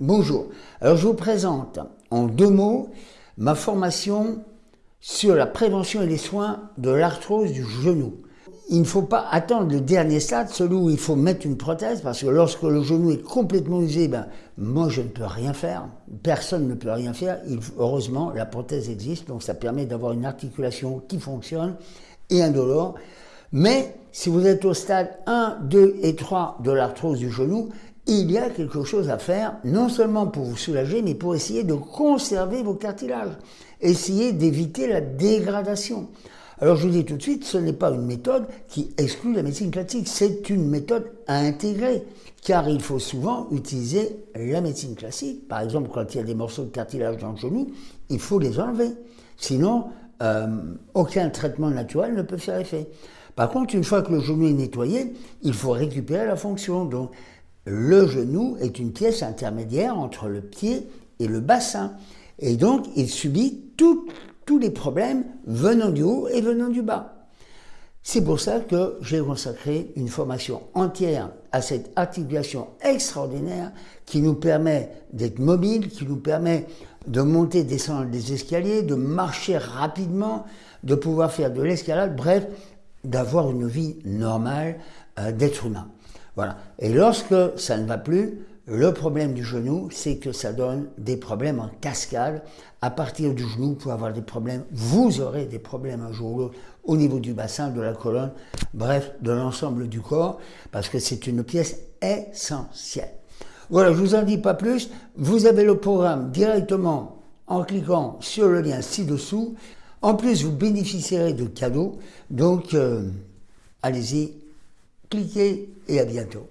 Bonjour. Alors je vous présente en deux mots ma formation sur la prévention et les soins de l'arthrose du genou. Il ne faut pas attendre le dernier stade, celui où il faut mettre une prothèse, parce que lorsque le genou est complètement usé, ben, moi je ne peux rien faire, personne ne peut rien faire. heureusement, la prothèse existe, donc ça permet d'avoir une articulation qui fonctionne et indolore. Mais si vous êtes au stade 1, 2 et 3 de l'arthrose du genou, il y a quelque chose à faire, non seulement pour vous soulager, mais pour essayer de conserver vos cartilages, essayer d'éviter la dégradation. Alors je vous dis tout de suite, ce n'est pas une méthode qui exclut la médecine classique, c'est une méthode à intégrer, car il faut souvent utiliser la médecine classique. Par exemple, quand il y a des morceaux de cartilage dans le genou, il faut les enlever. Sinon, euh, aucun traitement naturel ne peut faire effet. Par contre, une fois que le genou est nettoyé, il faut récupérer la fonction. Donc, le genou est une pièce intermédiaire entre le pied et le bassin. Et donc, il subit tous les problèmes venant du haut et venant du bas. C'est pour ça que j'ai consacré une formation entière à cette articulation extraordinaire qui nous permet d'être mobile, qui nous permet de monter, descendre des escaliers, de marcher rapidement, de pouvoir faire de l'escalade, bref, d'avoir une vie normale euh, d'être humain. Voilà. Et lorsque ça ne va plus, le problème du genou, c'est que ça donne des problèmes en cascade. À partir du genou, vous pouvez avoir des problèmes, vous aurez des problèmes un jour ou l'autre au niveau du bassin, de la colonne, bref, de l'ensemble du corps, parce que c'est une pièce essentielle. Voilà, je vous en dis pas plus. Vous avez le programme directement en cliquant sur le lien ci-dessous. En plus, vous bénéficierez de cadeaux. Donc, euh, allez-y, cliquez et à bientôt.